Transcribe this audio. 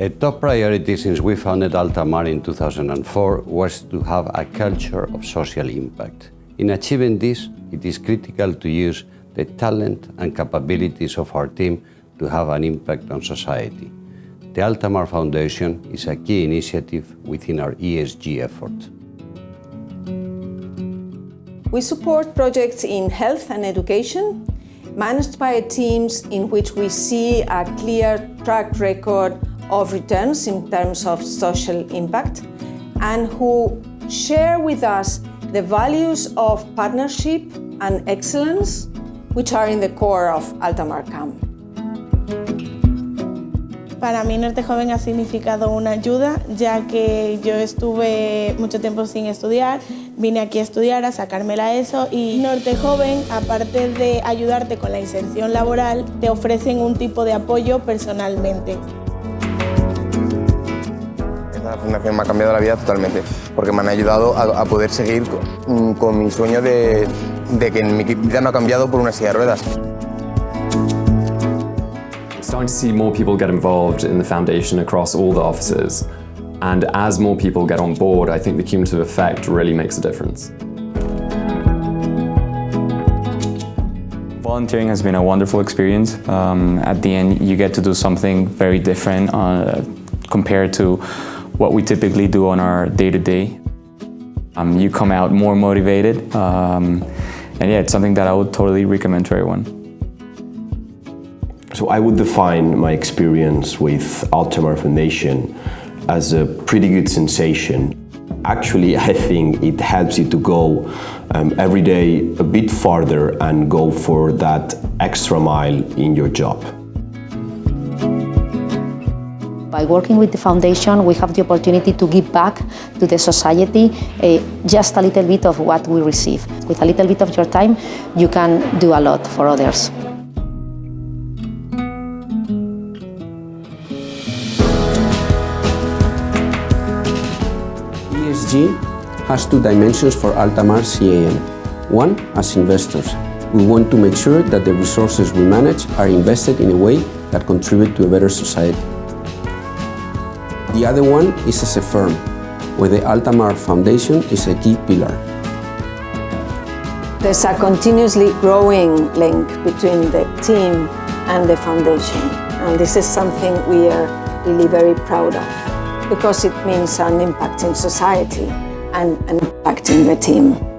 A top priority since we founded Altamar in 2004 was to have a culture of social impact. In achieving this, it is critical to use the talent and capabilities of our team to have an impact on society. The Altamar Foundation is a key initiative within our ESG effort. We support projects in health and education, managed by teams in which we see a clear track record of returns in terms of social impact and who share with us the values of partnership and excellence which are in the core of Altamar Camp. Para mí Norte Joven ha significado una ayuda, ya que yo estuve mucho tiempo sin estudiar, vine aquí a estudiar, a sacarme la ESO y Norte Joven, aparte de ayudarte con la inserción laboral, te ofrecen un tipo de apoyo personalmente. La fundación me ha cambiado la vida totalmente, porque me han ayudado a, poder seguir con, con mi sueño de, de que mi vida no ha cambiado por una silla de ruedas. starting to see more people get involved in the foundation across all the offices. And as more people get on board, I think the cumulative effect really makes a difference. Volunteering has been a wonderful experience. Um, at the end, you get to do something very different uh, compared to what we typically do on our day-to-day. -day. Um, you come out more motivated, um, and yeah, it's something that I would totally recommend to everyone. So I would define my experience with Altamar Foundation as a pretty good sensation. Actually, I think it helps you to go um, every day a bit farther and go for that extra mile in your job. By working with the foundation, we have the opportunity to give back to the society uh, just a little bit of what we receive. With a little bit of your time, you can do a lot for others. ESG has two dimensions for Altamar CAM. One, as investors, we want to make sure that the resources we manage are invested in a way that contribute to a better society. The other one is as a firm, where the Altamar Foundation is a key pillar. There's a continuously growing link between the team and the foundation, and this is something we are really very proud of because it means an impact in society and an impact in the team.